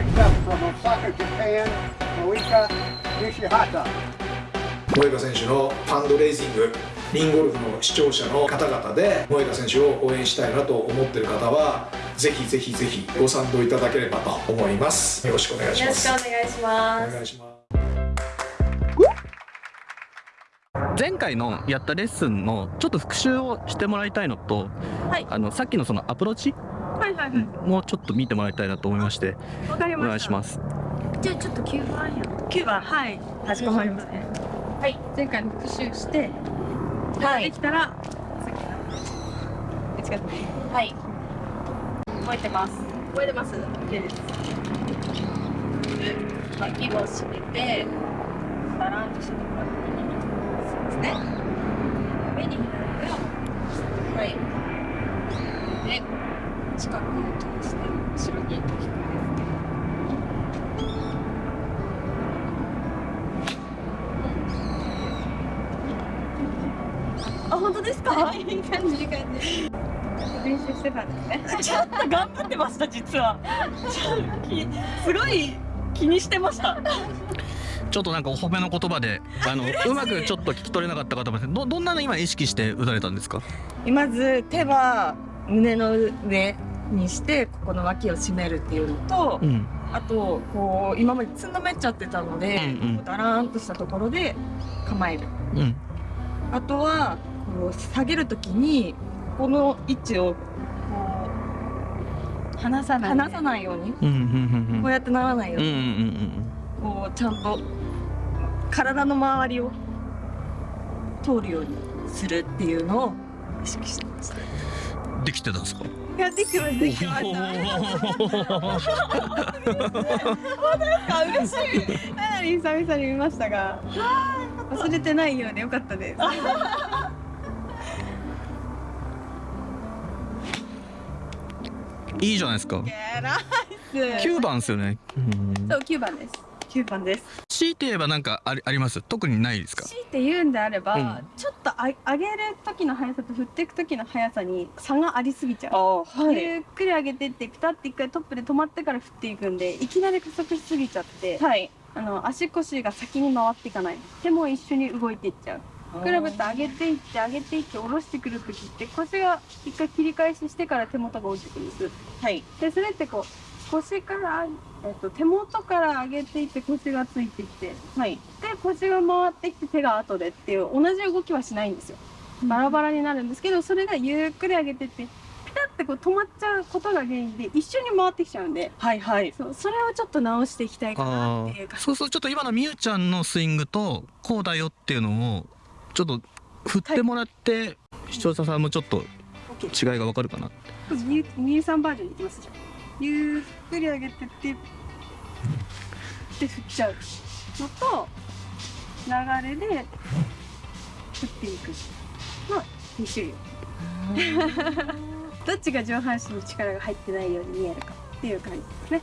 Next up from Osaka, Japan, Moika Nishihata. 選手のファンドレイジングリンゴルフの視聴者の方々で萌歌選手を応援したいなと思っている方はぜひぜひぜひご賛同いただければと思います。よろしくお願いしよろしますくお願いします。お願いします。前回のやったレッスンのちょっと復習をしてもらいたいのと、はい。あのさっきのそのアプローチはいはいはい。もうちょっと見てもらいたいなと思いまして。わかりおました願いします。じゃあちょっと9番や。9番。はい。かしこまりました。ね。はい。前回の復習して、はい。できたら。はい。覚えてます。覚えてます ?OK です。脇を締めてバランとしてもらって。そうですね上に左がはいで近くを通して後ろに引くあ本当ですか？いい感じいい感じ。練習してたんですね。ちょっと頑張ってました実は。すごい気にしてました。ちょっとなんかお褒めの言葉であのうまくちょっと聞き取れなかった方もいますどどんなの今意識して打たれたんですか？まず手は胸の上にして、ここの脇を締めるっていうのと、うん。あと、こう、今までつんのめっちゃってたので、うんうん。だらーんとしたところで構える。うん。あとは、こう下げるときに、この位置を、こう、離さない。離さないように、うんうんうんこうやってならないようんううんに、ん。こう、ちゃんと、体の周りを通るようにするっていうのを意識してました。うんできてたんですか？いや、できてます、できてました。あ嬉しい。かなり久々に見ましたが忘れてないようでよかったですいいじゃないですか。9番ですよね、うん、そう9番です。9番です。強いて言えばなんかありあります？特にないですか？強いて言うんであれば、うん。ちょっとあ上げる時の速さと振っていく時の速さに差がありすぎちゃう。あはゆっくり上げてってピタッて一回トップで止まってから振っていくんでいきなり加速しすぎちゃって、はい。あの足腰が先に回っていかない。手も一緒に動いていっちゃうクラブって上げていって上げていって下ろしてくる時って腰が一回切り返ししてから手元が落ちてくるんですはい。でそれってこう腰から、えっと、手元から上げていって腰がついてきてはい。で腰が回ってきて手が後でっていう同じ動きはしないんですよバラバラになるんですけどそれがゆっくり上げてってピタッてこう止まっちゃうことが原因で一緒に回ってきちゃうんではいはい。そうそれをちょっと直していきたいかなっていう感じそうそうちょっと今のみゆちゃんのスイングとこうだよっていうのをちょっと振ってもらって、視聴者さんもちょっと違いがわかるかな。みゆみゆさんバージョンにいきますじゃんゆっくり上げてってで振っちゃう。のと流れで振っていくの2種類。どっちが上半身に力が入ってないように見えるかっていう感じですね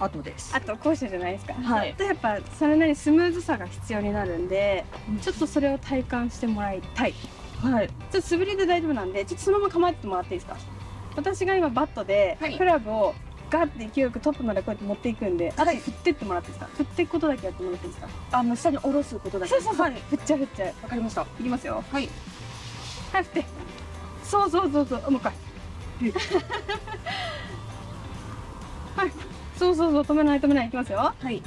あとです。あと後者じゃないですかはいとやっぱそれなりにスムーズさが必要になるんでちょっとそれを体感してもらいたいはい。ちょっと素振りで大丈夫なんで、ちょっとそのまま構えてもらっていいですか。私が今バットで、はいクラブをガッて勢いよくトップまでこうやって持っていくんで、あとはい振ってってもらっていいですか。振っていくことだけやってもらっていいですか。あの、下に下ろすことだけ。そうそうそう、はい。振っちゃう振っちゃう。わかりました。いきますよ。はい。はい、振って。そうそうそうそう、もう一回。はい。そうそうそう、止めない止めない、いきますよ。はい。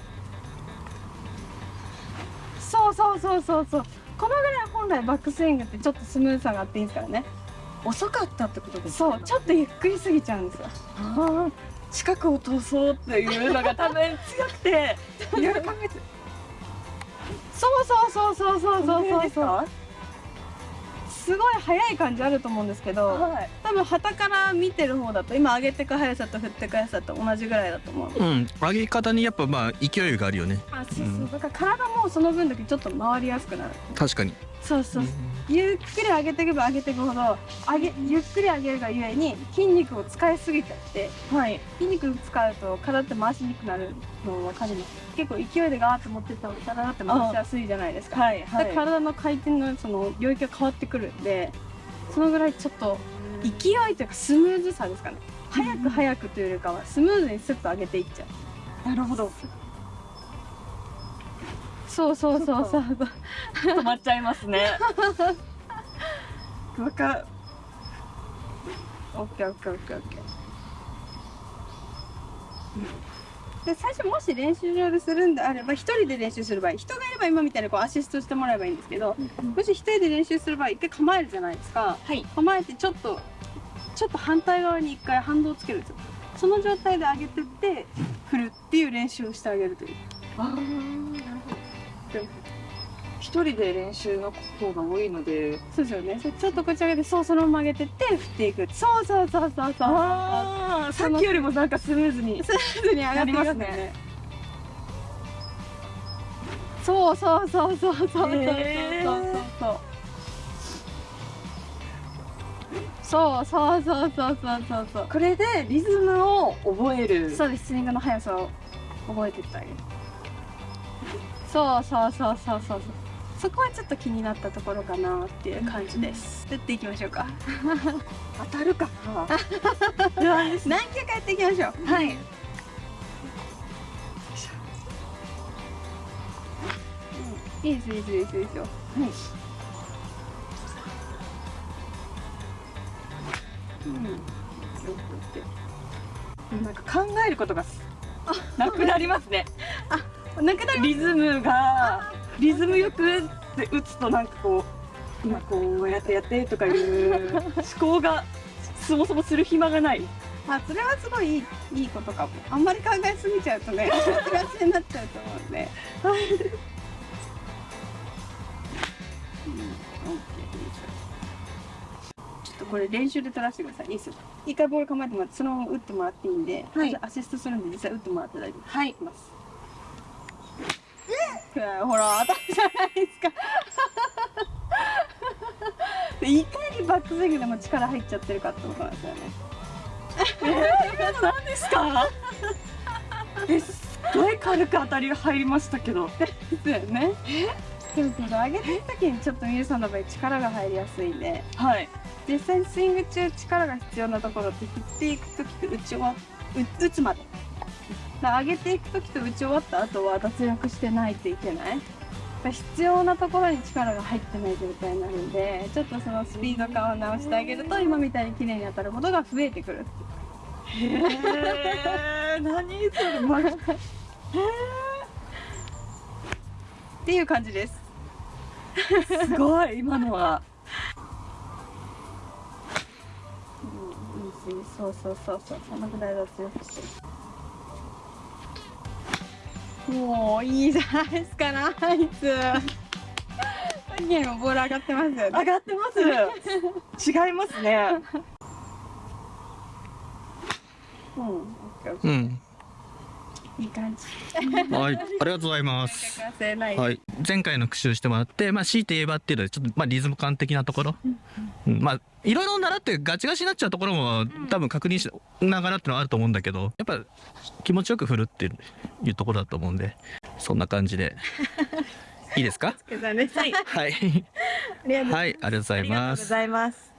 そうそうそうそうそう。このぐらい本来バックスイングってちょっとスムーズさがあっていいですからね。遅かったってことですそう、ちょっとゆっくりすぎちゃうんですよ。近くを通そうっていうのが多分強くて。そうそうそうそうそうそうそうそう。かすごい速い感じあると思うんですけど、はい。多分旗から見てる方だと今上げてく速さと振ってく速さと同じぐらいだと思う。うん上げ方にやっぱまあ勢いがあるよねあ、そうそう。うんだから体もその分だけちょっと回りやすくなる。確かにそうそう。ゆっくり上げていけば上げていくほど上げゆっくり上げるがゆえに筋肉を使いすぎちゃってはい。筋肉使うと体って回しにくくなるの分かります結構勢いでガーッと持ってった方が体って回しやすいじゃないですかはい。ではい。体の回転のその領域が変わってくるんでそのぐらいちょっと勢いというかスムーズさですかね早く早くというよりかはスムーズにスッと上げていっちゃうなるほどそうそうそうそう。止まっちゃいますね。わかオッケーオッケーオッケーオッケー。で最初もし練習場でするんであれば一人で練習する場合人がいれば今みたいにこうアシストしてもらえばいいんですけどもし一人で練習する場合一回構えるじゃないですか。はい。構えてちょっとちょっと反対側に一回反動をつけるんですよ。その状態で上げてって振るっていう練習をしてあげるという一人で練習の方が多いので。そうですよね。ちょっと口上げてそうそのまま上げてって振っていく。そうそうそうそうそう。さっきよりもなんかスムーズにスムーズに上がってきますよね。そうそうそうそうそうそうそうそう。そうそうそうそうそうそうそう。これでリズムを覚えるそうですスイングの速さを覚えてってあげるそうそうそうそうそう。そうそこはちょっと気になったところかなっていう感じです。打っていきましょうか。当たるかな。何球かやっていきましょう。はい。いいですいいですいいですいい。ですようん。なんか考えることがなくなりますねなくなりリズムがリズムよくって打つとなんかこう今こうやってやってとかいう思考がそもそもする暇がない。あそれはすごいいいいいことかも。あんまり考えすぎちゃうとね幸せになっちゃうと思うんで。うん OK ちょっとこれ練習で取らせてください。いいですよ。一回ボール構えてもらってそのまま打ってもらっていいんで、はい。アシストするんで実際打ってもらって大丈夫です。はい。いきますほら当たるじゃないですか。でいかにバックスイングでも力入っちゃってるかってことなんですよね。何ですか？えすごい軽く当たりが入りましたけど。ですよね。でもこの上げてる時にちょっとミルさんの場合力が入りやすいんで。はい。実際にスイング中力が必要なところって振っていく時と打ち終わ打打つまで上げていく時と打ち終わった後は脱力してないといけない。必要なところに力が入ってない状態になるんでちょっとそのスピード感を直してあげると今みたいに綺麗に当たることが増えてくるへえ 何それ、ま、っていう感じです。すごい今のは。うんいいしそうそうそうそう。そのぐらい脱力してもういいじゃないですかナイスさっきよりもボール上がってますよね。上がってます。違いますね。うんうん。ーいい感じ。はいありがとうございます。はい、前回の復習してもらって、まあ、強いて言えばっていうのはちょっと、まあ、リズム感的なところ、うんまあいろいろ習ってガチガチになっちゃうところも多分確認しながらっていうのはあると思うんだけどやっぱ気持ちよく振るっていうところだと思うんでそんな感じで。いいですか？はい。はい。ありがとうございます